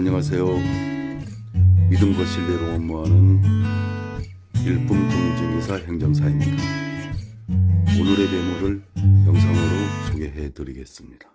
안녕하세요. 믿음과 신뢰로 업무하는 일품 공증이사 행정사입니다. 오늘의 매물을 영상으로 소개해 드리겠습니다.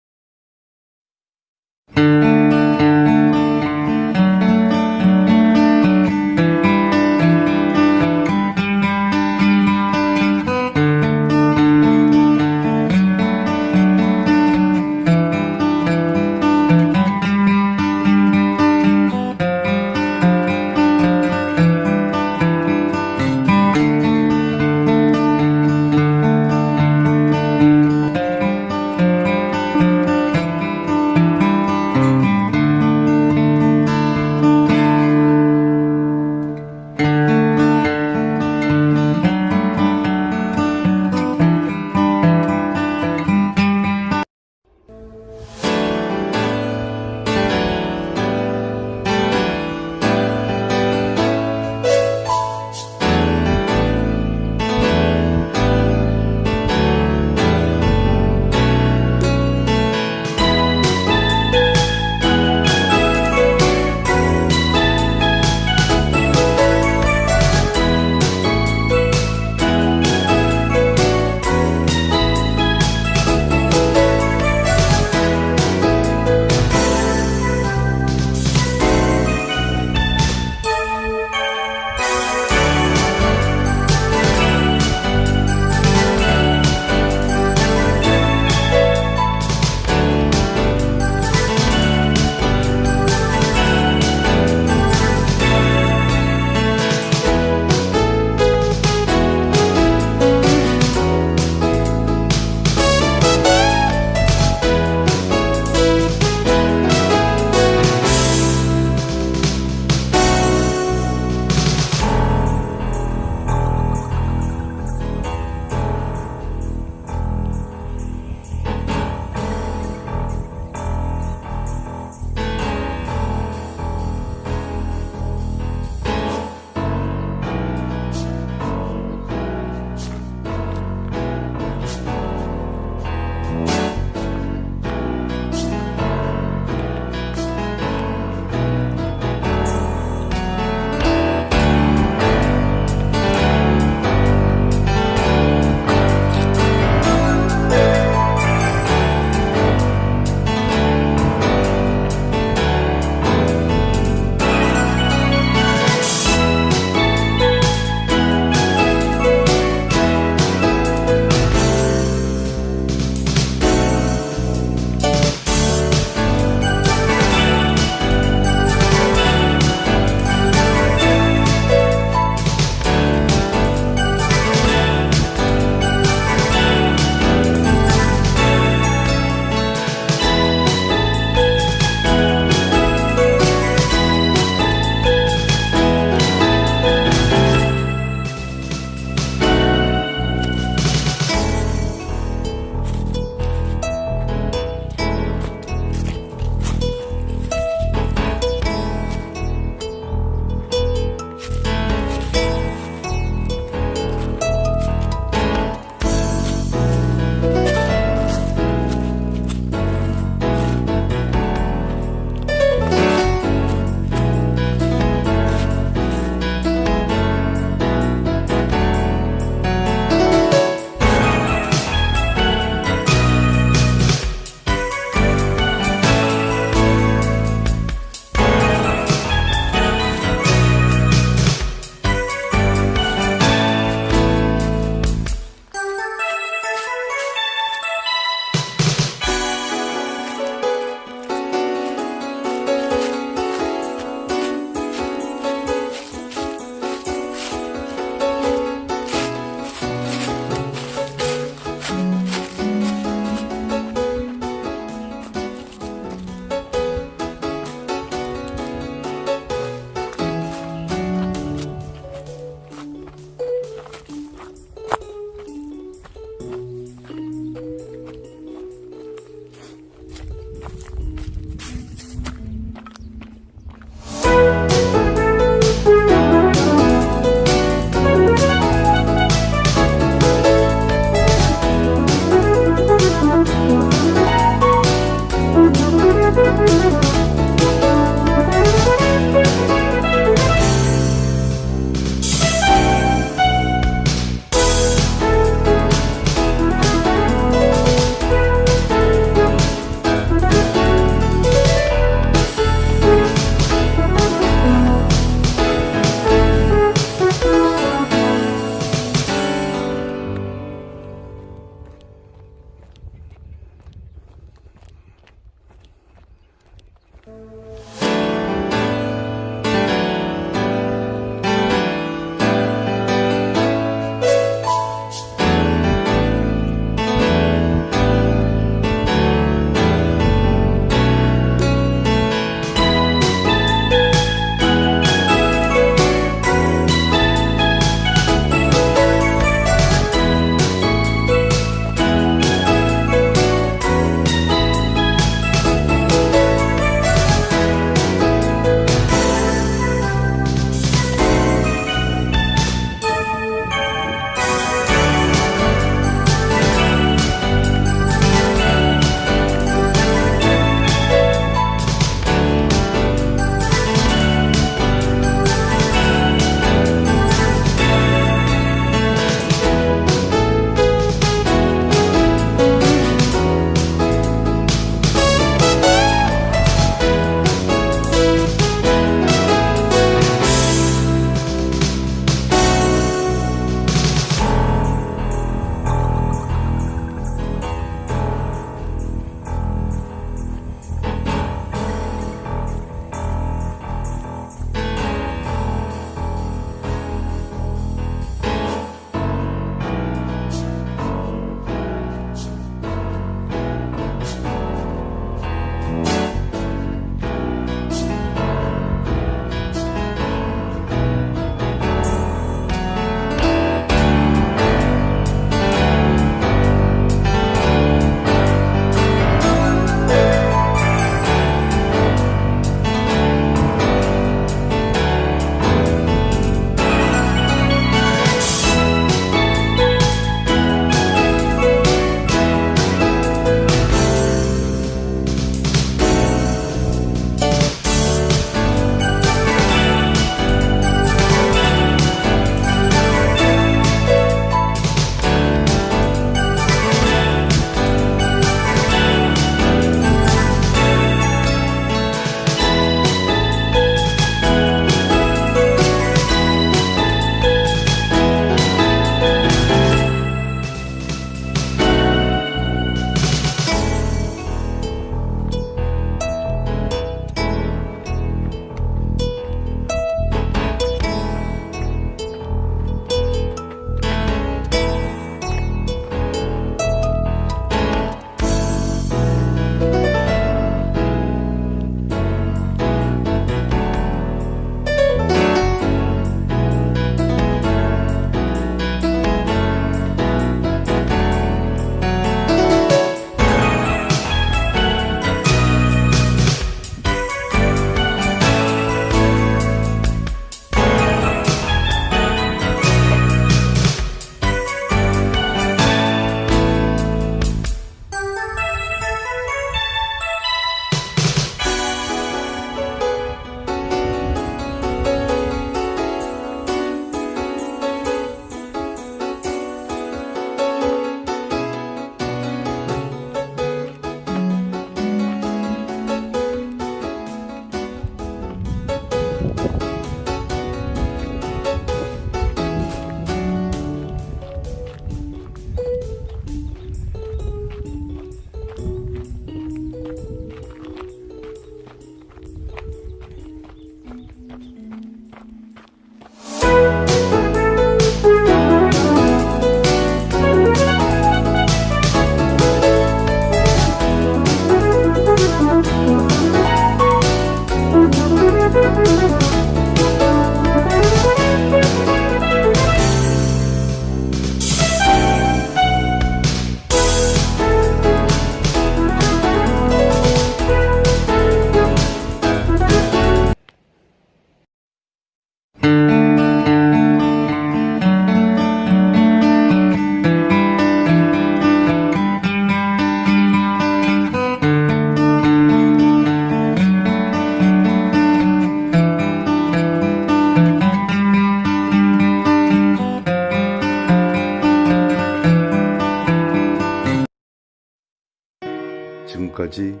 지금까지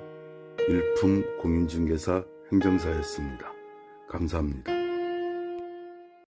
일품 공인중개사 행정사였습니다. 감사합니다.